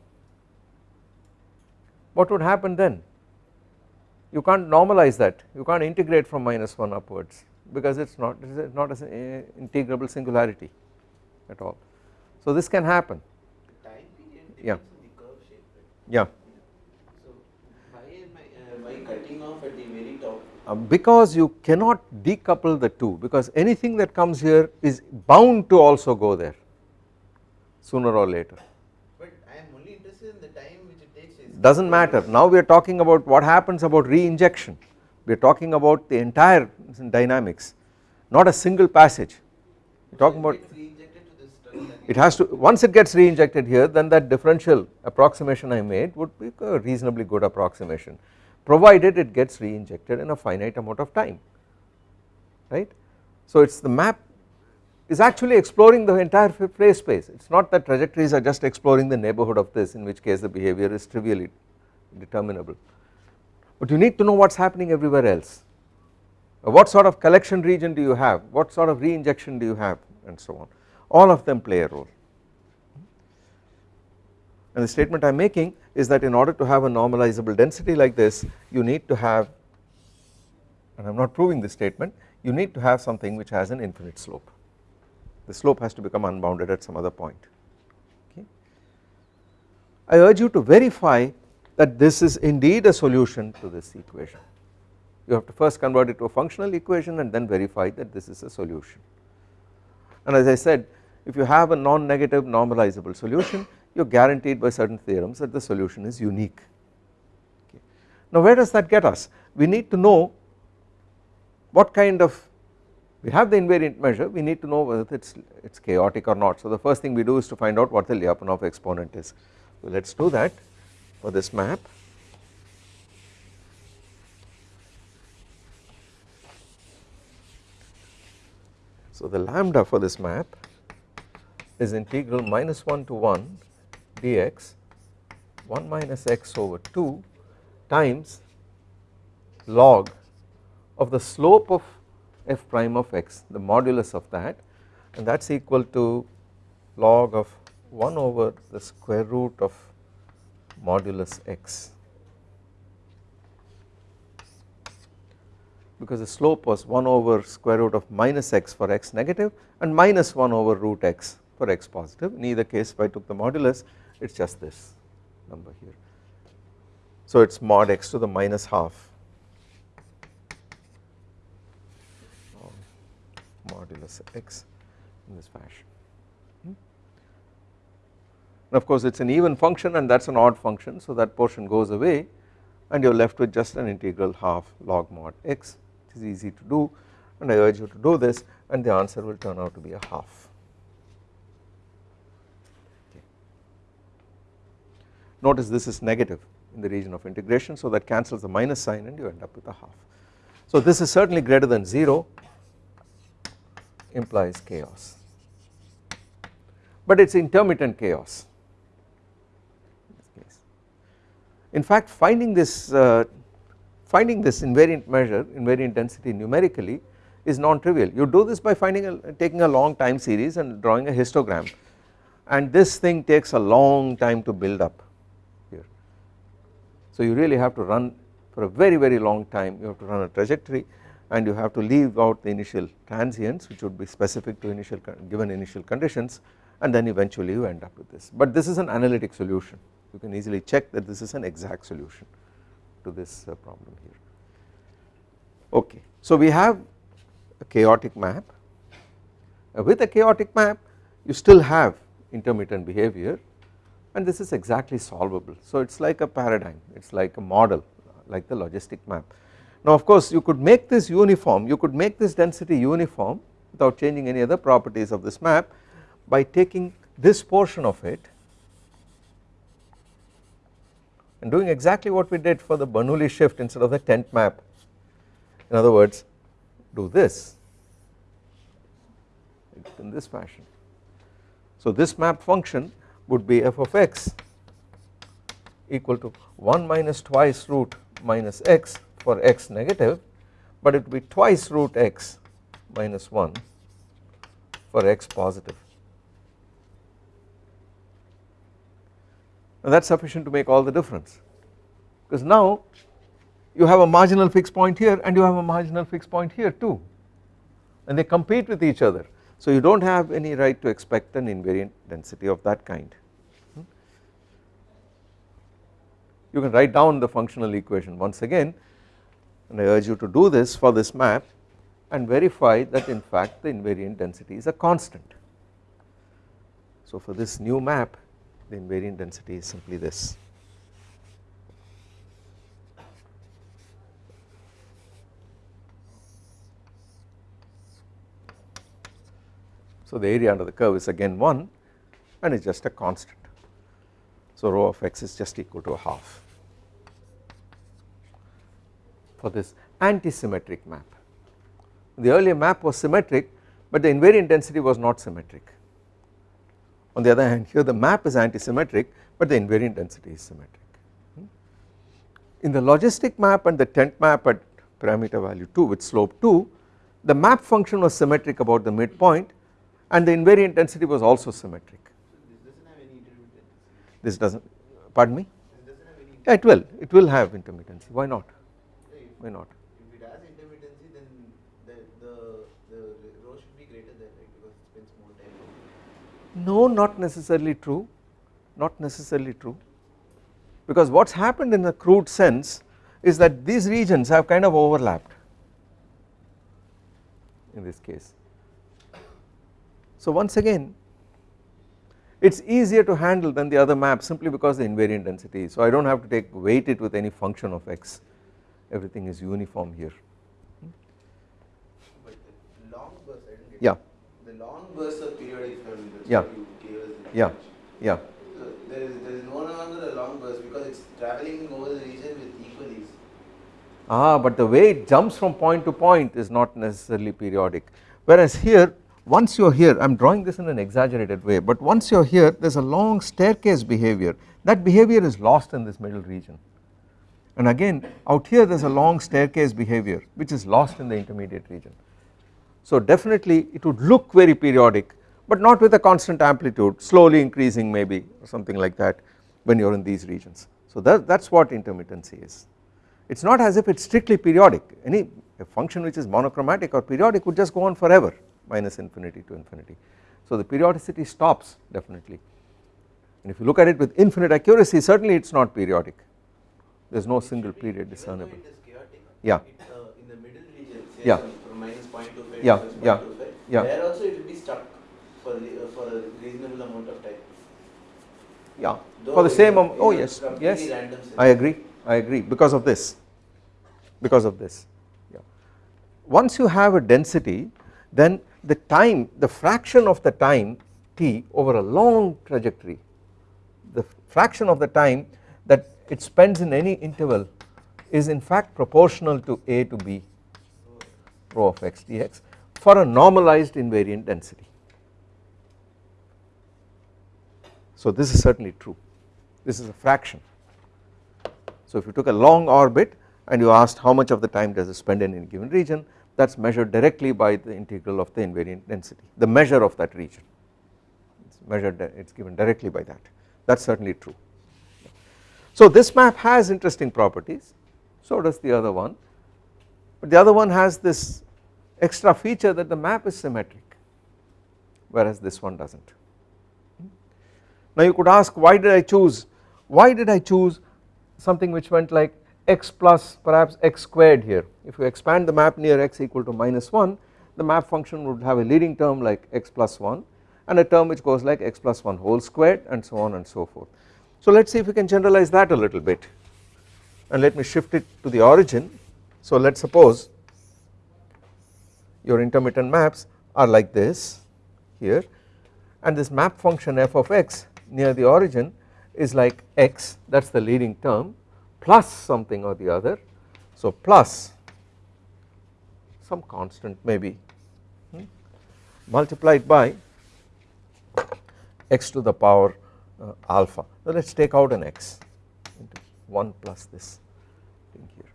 what would happen then? You can't normalize that. You can't integrate from minus 1 upwards because it is not it is not an integrable singularity at all. So this can happen. Yeah. yeah. So why am I, by cutting off at the very top? Uh, because you cannot decouple the two because anything that comes here is bound to also go there sooner or later But I am only interested in the time which it takes. does not matter now we are talking about what happens about re-injection we are talking about the entire dynamics not a single passage we are talking about It gets reinjected to this terminal again. it has to once it gets re-injected here then that differential approximation I made would be a reasonably good approximation provided it gets re-injected in a finite amount of time right. So it is the map is actually exploring the entire phase space. It is not that trajectories are just exploring the neighbourhood of this in which case the behavior is trivially determinable. But you need to know what is happening everywhere else. Uh, what sort of collection region do you have? What sort of re-injection do you have? And so on. All of them play a role. And the statement I am making is that in order to have a normalizable density like this you need to have and I am not proving this statement you need to have something which has an infinite slope the slope has to become unbounded at some other point. Okay. I urge you to verify that this is indeed a solution to this equation. You have to first convert it to a functional equation and then verify that this is a solution. And as I said if you have a non-negative normalizable solution you are guaranteed by certain theorems that the solution is unique. Okay. Now where does that get us? We need to know what kind of we have the invariant measure. We need to know whether it's it's chaotic or not. So the first thing we do is to find out what the Lyapunov exponent is. So let us do that for this map. So the lambda for this map is integral minus 1 to 1 dx 1 minus x over 2 times log of the slope of f prime of x the modulus of that and that is equal to log of 1 over the square root of modulus x. Because the slope was 1 over square root of minus x for x negative and minus 1 over root x for x positive. In either case if I took the modulus it is just this number here. So it is mod x to the minus half modulus x in this fashion. Hmm? And of course it is an even function and that is an odd function so that portion goes away and you are left with just an integral half log mod x it is easy to do and I urge you to do this and the answer will turn out to be a half. Okay. Notice this is negative in the region of integration so that cancels the minus sign and you end up with a half. So this is certainly greater than 0 implies chaos. But it is intermittent chaos. In. Fact finding this uh, finding this invariant measure invariant density numerically is non-trivial. You do this by finding a, taking a long time series and drawing a histogram. And this thing takes a long time to build up here. So you really have to run for a very very long time. You have to run a trajectory and you have to leave out the initial transients which would be specific to initial given initial conditions and then eventually you end up with this. But this is an analytic solution. You can easily check that this is an exact solution to this uh, problem here. Okay. So we have a chaotic map. Uh, with a chaotic map you still have intermittent behavior and this is exactly solvable. So it is like a paradigm. It is like a model like the logistic map now of course you could make this uniform, you could make this density uniform without changing any other properties of this map by taking this portion of it and doing exactly what we did for the Bernoulli shift instead of the tent map. In other words do this in this fashion. So this map function would be f of x equal to 1 minus twice root minus x for x negative but it will be twice root x minus 1 for x positive. Now that is sufficient to make all the difference because now you have a marginal fixed point here and you have a marginal fixed point here too and they compete with each other so you do not have any right to expect an invariant density of that kind. Hmm? You can write down the functional equation once again and I urge you to do this for this map and verify that in fact the invariant density is a constant. So for this new map the invariant density is simply this. So the area under the curve is again 1 and it is just a constant. So rho of x is just equal to a half for this anti-symmetric map. The earlier map was symmetric but the invariant density was not symmetric. On the other hand here the map is anti-symmetric but the invariant density is symmetric. Hmm? In the logistic map and the tent map at parameter value 2 with slope 2 the map function was symmetric about the midpoint and the invariant density was also symmetric. This doesn't have any intermittency. This does not pardon me This doesn't have any. yeah it will it will have intermittency why not why not. If it has intermittency, then the the the rho should be greater than right because it spends more time. No not necessarily true. Not necessarily true. Because what has happened in a crude sense is that these regions have kind of overlapped in this case. So once again it is easier to handle than the other map simply because the invariant density so I do not have to take weight it with any function of x everything is uniform here. But the long burst, I didn't get Yeah. The long bursts are periodic Yeah. what you gave us the Yeah. Yeah, So there is there is no longer a long burst because it's traveling over the region with equal ease. ah but the way it jumps from point to point is not necessarily periodic whereas here once you are here I am drawing this in an exaggerated way but once you are here there is a long staircase behavior that behavior is lost in this middle region and again out here there is a long staircase behavior which is lost in the intermediate region. So definitely it would look very periodic but not with a constant amplitude slowly increasing maybe or something like that when you are in these regions. So that, is what intermittency is. It is not as if it is strictly periodic any function which is monochromatic or periodic would just go on forever minus infinity to infinity. So the periodicity stops definitely and if you look at it with infinite accuracy certainly it is not periodic there is no single period discernible. it is chaotic, Yeah. uh, in the middle region, say Yeah. from, minus 0.25 Yeah, yeah, 0.25, yeah. there also it will be stuck for, the, uh, for a reasonable amount of time. Yeah for the same a- am- oh yes yes I agree I agree because of this because of this yeah. Once you have a density then the time the fraction of the time t over a long trajectory the fraction of the time that it spends in any interval is in fact proportional to a to b rho of x dx for a normalized invariant density. So this is certainly true this is a fraction. So if you took a long orbit and you asked how much of the time does it spend in any given region that is measured directly by the integral of the invariant density the measure of that region it is measured it is given directly by that that is certainly true. So this map has interesting properties so does the other one but the other one has this extra feature that the map is symmetric whereas this one does not. Now you could ask why did I choose why did I choose something which went like x plus perhaps x squared here if you expand the map near x equal to minus 1 the map function would have a leading term like x plus 1 and a term which goes like x plus 1 whole squared and so on and so forth. So let us see if we can generalize that a little bit and let me shift it to the origin. So let us suppose your intermittent maps are like this here and this map function f of x near the origin is like x that is the leading term plus something or the other. So plus some constant maybe hmm, multiplied by x to the power uh, alpha. Now let us take out an x into 1 plus this thing here.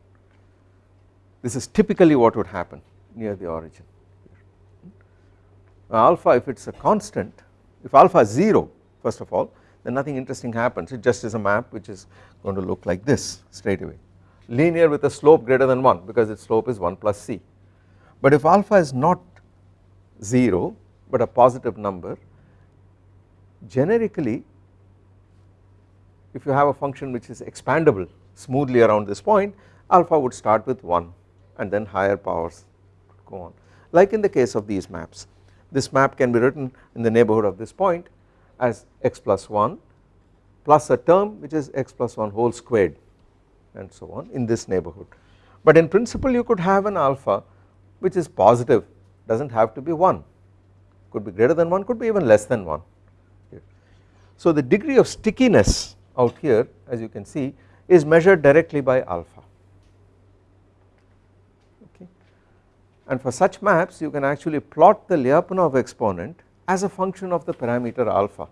This is typically what would happen near the origin. Now alpha if it is a constant if alpha is 0 first of all then nothing interesting happens it just is a map which is going to look like this straight away linear with a slope greater than 1 because its slope is 1 plus c. But if alpha is not 0 but a positive number generically if you have a function which is expandable smoothly around this point alpha would start with 1 and then higher powers go on. Like in the case of these maps this map can be written in the neighborhood of this point as x plus 1 plus a term which is x plus 1 whole squared and so on in this neighborhood. But in principle you could have an alpha which is positive does not have to be 1 could be greater than 1 could be even less than 1. So the degree of stickiness out here as you can see is measured directly by alpha. Okay. And for such maps you can actually plot the Lyapunov exponent as a function of the parameter alpha.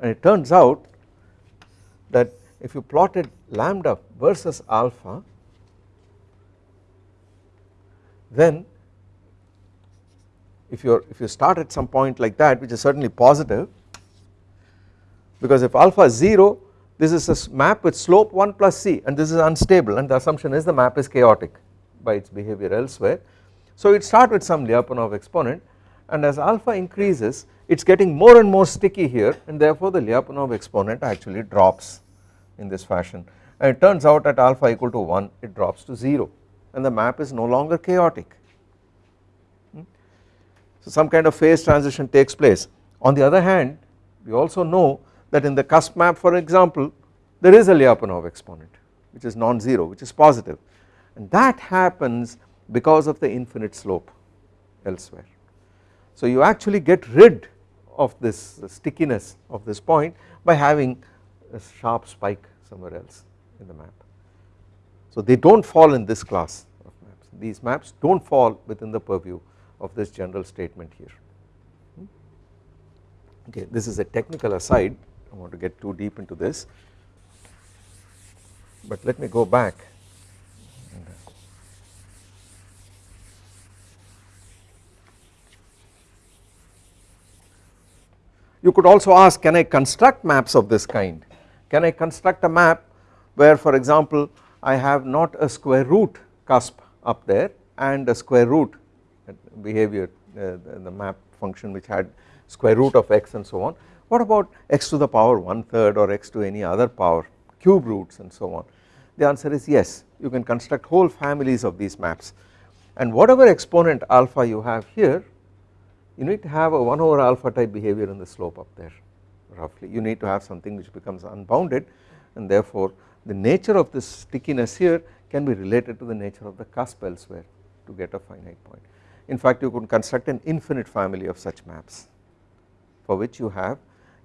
And it turns out that if you plotted lambda versus alpha then if you if you start at some point like that which is certainly positive because if alpha is 0 this is a map with slope 1 plus c and this is unstable and the assumption is the map is chaotic by its behavior elsewhere. So it start with some Lyapunov exponent and as alpha increases it is getting more and more sticky here and therefore the Lyapunov exponent actually drops in this fashion and it turns out at alpha equal to 1 it drops to 0 and the map is no longer chaotic. Hmm? So some kind of phase transition takes place. On the other hand we also know that in the cusp map for example there is a Lyapunov exponent which is non-zero which is positive and that happens because of the infinite slope elsewhere. So you actually get rid of this stickiness of this point by having a sharp spike somewhere else in the map. So they do not fall in this class of maps these maps do not fall within the purview of this general statement here hmm. okay this is a technical aside I want to get too deep into this. But let me go back. You could also ask can I construct maps of this kind? Can I construct a map where for example I have not a square root cusp up there and a square root behavior uh, the map function which had square root of x and so on what about x to the power one third or x to any other power cube roots and so on? The answer is yes. You can construct whole families of these maps. And whatever exponent alpha you have here you need to have a 1 over alpha type behavior in the slope up there roughly. You need to have something which becomes unbounded and therefore the nature of this stickiness here can be related to the nature of the cusp elsewhere to get a finite point. In fact you could construct an infinite family of such maps for which you have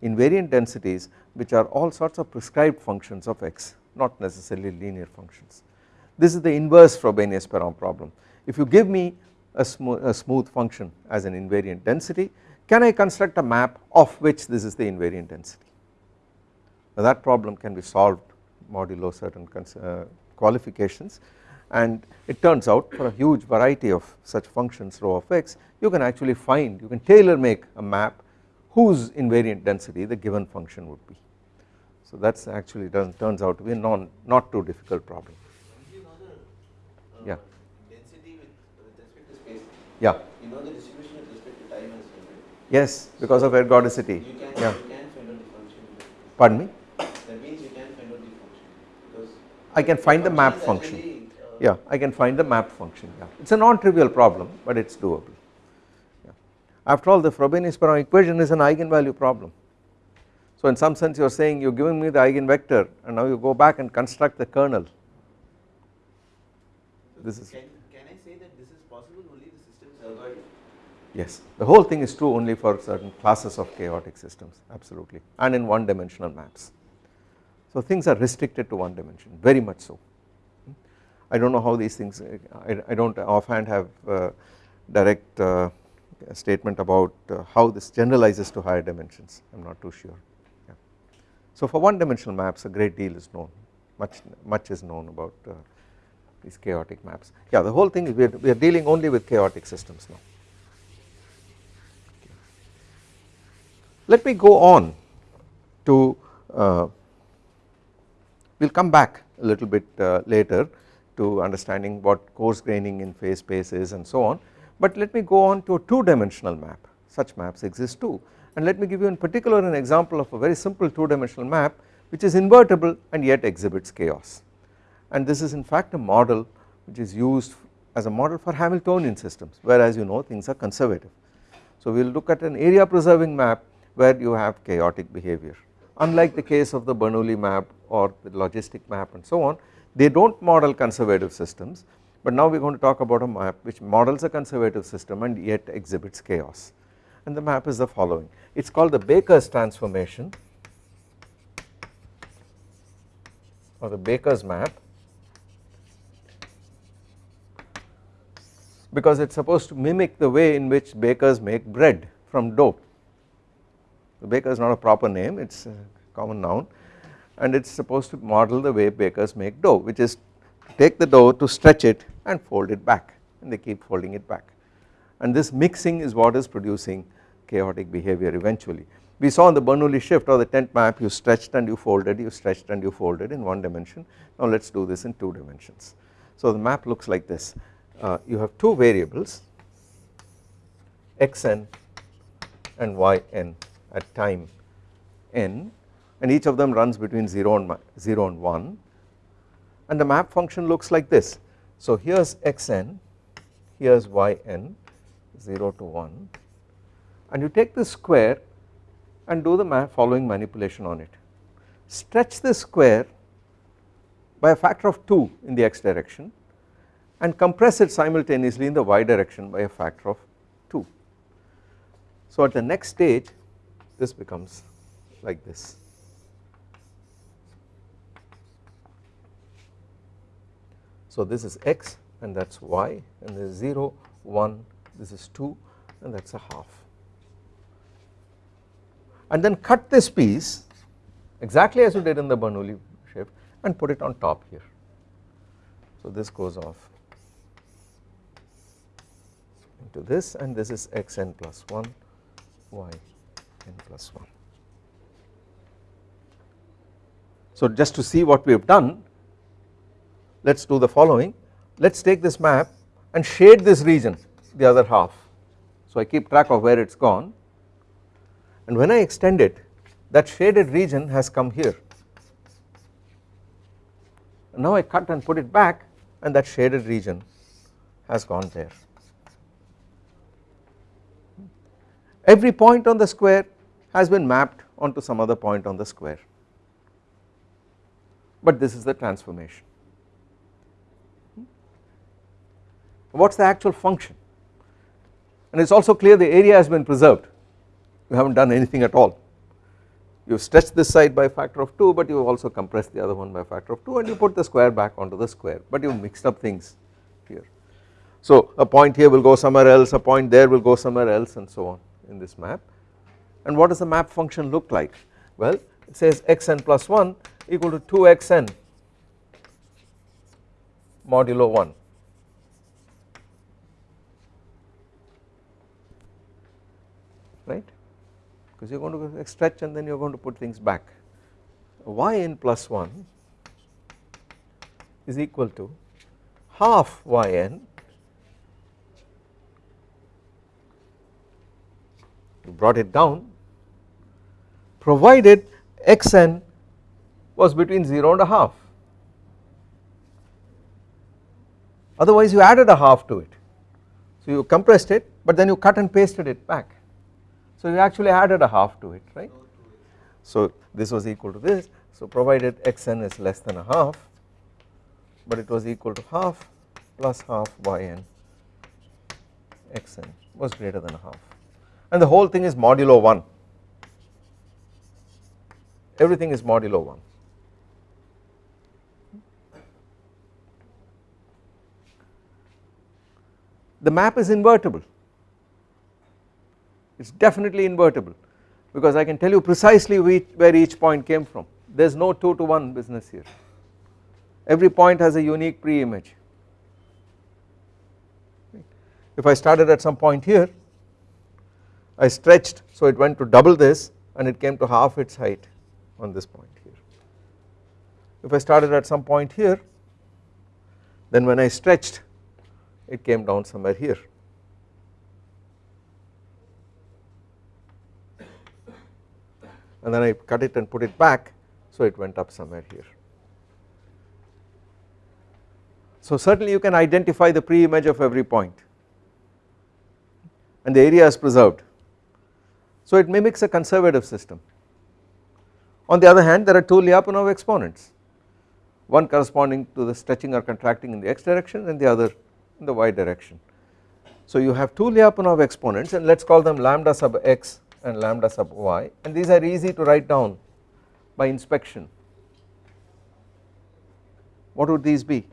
invariant densities which are all sorts of prescribed functions of x not necessarily linear functions. This is the inverse Frobenius-Perron problem if you give me a, a smooth function as an invariant density can I construct a map of which this is the invariant density now that problem can be solved modulo certain uh, qualifications and it turns out for a huge variety of such functions rho of x you can actually find you can tailor make a map whose invariant density the given function would be. So that is actually turns out to be a non not too difficult problem. Yeah. Yeah. You know the distribution with respect to time as well, right? Yes, because of ergodicity. You can, yeah. you can find out the function. Pardon me? That means you can find out the function because I can find the map function. actually, uh, Yeah, I can find the map function. Yeah, it's a non-trivial problem, but it's doable. After all, the Frobenius-Perron equation is an eigenvalue problem. So in some sense, you are saying you're giving me the eigenvector, and now you go back and construct the kernel. This is Can, can I say that this is possible only the system is algorithm? Yes, the whole thing is true only for certain classes of chaotic systems absolutely and in one dimensional maps. So things are restricted to one dimension very much so. I do not know how these things, I, I do not offhand have uh, direct uh, statement about uh, how this generalizes to higher dimensions, I am not too sure. Yeah. So for one dimensional maps a great deal is known, much, much is known about uh, these chaotic maps. Yeah the whole thing is we are, we are dealing only with chaotic systems now. Let me go on to uh, we will come back a little bit uh, later to understanding what coarse graining in phase space is and so on but let me go on to a two dimensional map. Such maps exist too. And let me give you in particular an example of a very simple two dimensional map which is invertible and yet exhibits chaos. And this is in fact a model which is used as a model for Hamiltonian systems whereas you know things are conservative. So we will look at an area preserving map where you have chaotic behavior. Unlike the case of the Bernoulli map or the logistic map and so on they do not model conservative systems but now we are going to talk about a map which models a conservative system and yet exhibits chaos. And the map is the following. It is called the Baker's transformation. Or the Baker's map. Because it is supposed to mimic the way in which bakers make bread from dough. The baker is not a proper name it is a common noun. And it is supposed to model the way bakers make dough which is take the dough to stretch it and fold it back and they keep folding it back and this mixing is what is producing chaotic behavior eventually. We saw in the Bernoulli shift or the tent map you stretched and you folded you stretched and you folded in one dimension now let us do this in two dimensions. So the map looks like this uh, you have two variables xn and yn at time n and each of them runs between 0 and 0 and 1 and the map function looks like this. So here is xn, here is yn 0 to 1 and you take this square and do the following manipulation on it. Stretch this square by a factor of 2 in the x direction and compress it simultaneously in the y direction by a factor of 2. So at the next stage this becomes like this. So this is x and that is y and this is 0, 1, this is 2 and that is a half. And then cut this piece exactly as you did in the Bernoulli shift and put it on top here. So this goes off into this and this is xn plus 1 y n plus 1. So just to see what we have done let us do the following. Let us take this map and shade this region the other half. So I keep track of where it is gone. And when I extend it that shaded region has come here. Now I cut and put it back and that shaded region has gone there. Every point on the square has been mapped onto some other point on the square. But this is the transformation. What is the actual function? And it is also clear the area has been preserved. You have not done anything at all. You have stretched this side by a factor of 2 but you have also compressed the other one by a factor of 2 and you put the square back onto the square. But you have mixed up things here. So a point here will go somewhere else a point there will go somewhere else and so on in this map. And what does the map function look like? Well it says xn plus 1 equal to 2xn modulo 1 right? Because you are going to stretch and then you are going to put things back. Yn plus 1 is equal to half yn you brought it down provided xn was between 0 and a half. Otherwise you added a half to it. So you compressed it but then you cut and pasted it back so you actually added a half to it right. So this was equal to this. So provided xn is less than a half but it was equal to half plus half yn. xn was greater than a half. And the whole thing is modulo 1 everything is modulo 1 the map is invertible it is definitely invertible because I can tell you precisely where each point came from. There is no 2 to 1 business here. Every point has a unique pre-image. If I started at some point here I stretched so it went to double this and it came to half its height on this point here. If I started at some point here then when I stretched it came down somewhere here and then I cut it and put it back so it went up somewhere here. So certainly you can identify the pre-image of every point and the area is preserved. So it mimics a conservative system. On the other hand there are two Lyapunov exponents one corresponding to the stretching or contracting in the x direction and the other in the y direction. So you have two Lyapunov exponents and let us call them lambda sub x and lambda sub y and these are easy to write down by inspection. What would these be?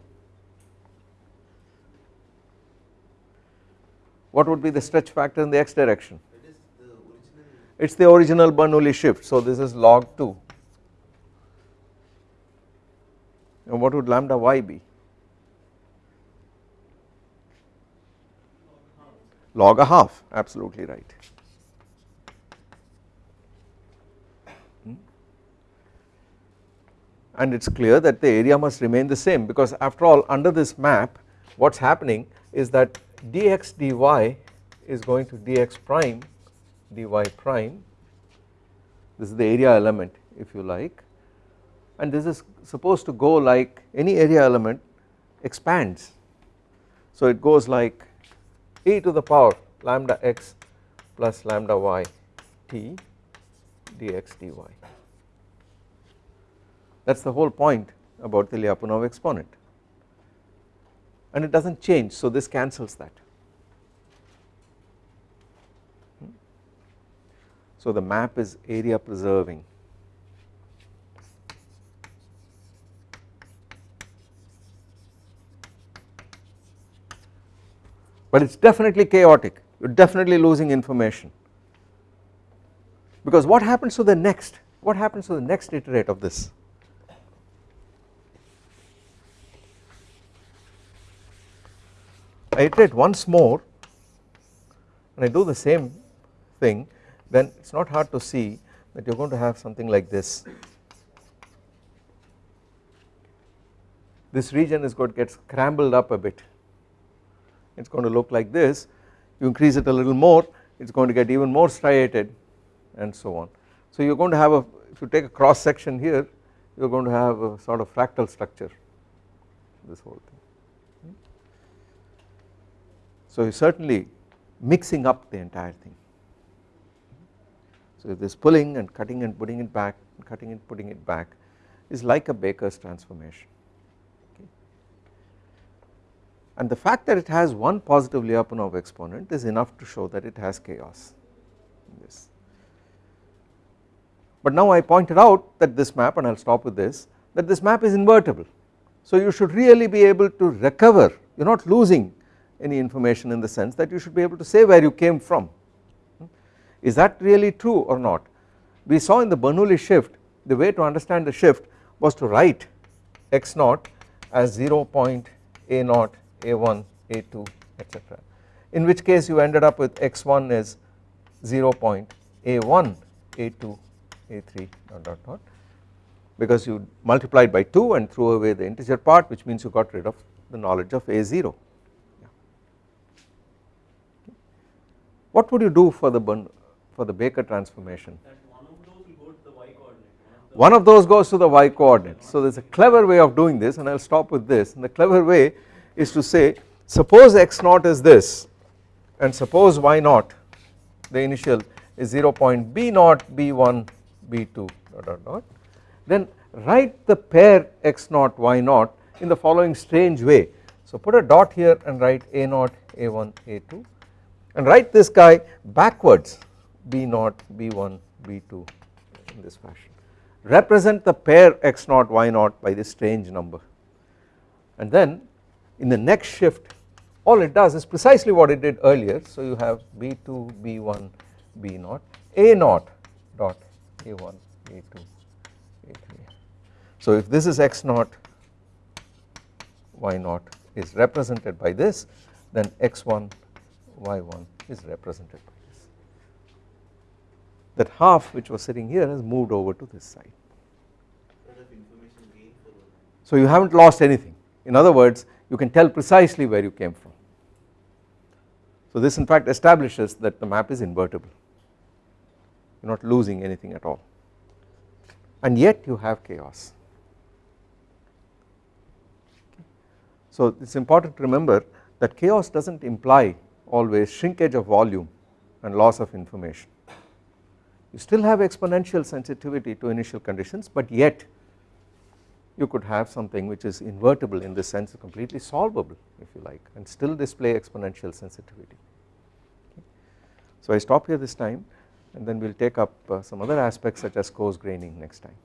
What would be the stretch factor in the x direction? It is the original Bernoulli shift so this is log 2 and what would lambda y be? Log a half absolutely right. And it is clear that the area must remain the same because after all under this map what is happening is that dx dy is going to dx prime dy prime this is the area element if you like and this is supposed to go like any area element expands. So it goes like e to the power lambda x plus lambda y t dx dy. That is the whole point about the Lyapunov exponent. And it does not change so this cancels that. So the map is area preserving. But it is definitely chaotic. You are definitely losing information. Because what happens to the next? What happens to the next iterate of this I iterate once more and I do the same thing then it is not hard to see that you are going to have something like this this region is going to get scrambled up a bit it is going to look like this you increase it a little more it is going to get even more striated and so on. So you are going to have a if you take a cross section here you are going to have a sort of fractal structure this whole thing. So certainly mixing up the entire thing. So this pulling and cutting and putting it back cutting and putting it back is like a Baker's transformation and the fact that it has one positive Lyapunov exponent is enough to show that it has chaos in this. But now I pointed out that this map and I will stop with this that this map is invertible. So you should really be able to recover you are not losing any information in the sense that you should be able to say where you came from. Hmm? Is that really true or not? We saw in the Bernoulli shift the way to understand the shift was to write x naught as 0 point a naught a1 a2 etc in which case you ended up with x1 is 0 point a1 a2 a3 dot dot dot because you multiplied by 2 and threw away the integer part which means you got rid of the knowledge of a0 what would you do for the for the Baker transformation? One of those goes to the y coordinate. So there is a clever way of doing this and I will stop with this. And the clever way is to say suppose x naught is this and suppose y naught the initial is 0 point b naught b1 b2 dot dot dot. Then write the pair x naught y naught in the following strange way. So put a dot here and write a naught a1 a2 and write this guy backwards b0 b1 b2 in this fashion. Represent the pair x0 y0 by this strange number. And then in the next shift all it does is precisely what it did earlier. So you have b2 b1 b0 a0 dot a1 a2 a3 so if this is x0 y0 is represented by this then x1 y1 is represented by this. That half which was sitting here has moved over to this side. So you haven't lost anything. In other words you can tell precisely where you came from. So this in fact establishes that the map is invertible. You are not losing anything at all. And yet you have chaos. So it is important to remember that chaos does not imply always shrinkage of volume and loss of information. You still have exponential sensitivity to initial conditions but yet you could have something which is invertible in this sense completely solvable if you like and still display exponential sensitivity. So I stop here this time and then we will take up uh, some other aspects such as coarse graining next time.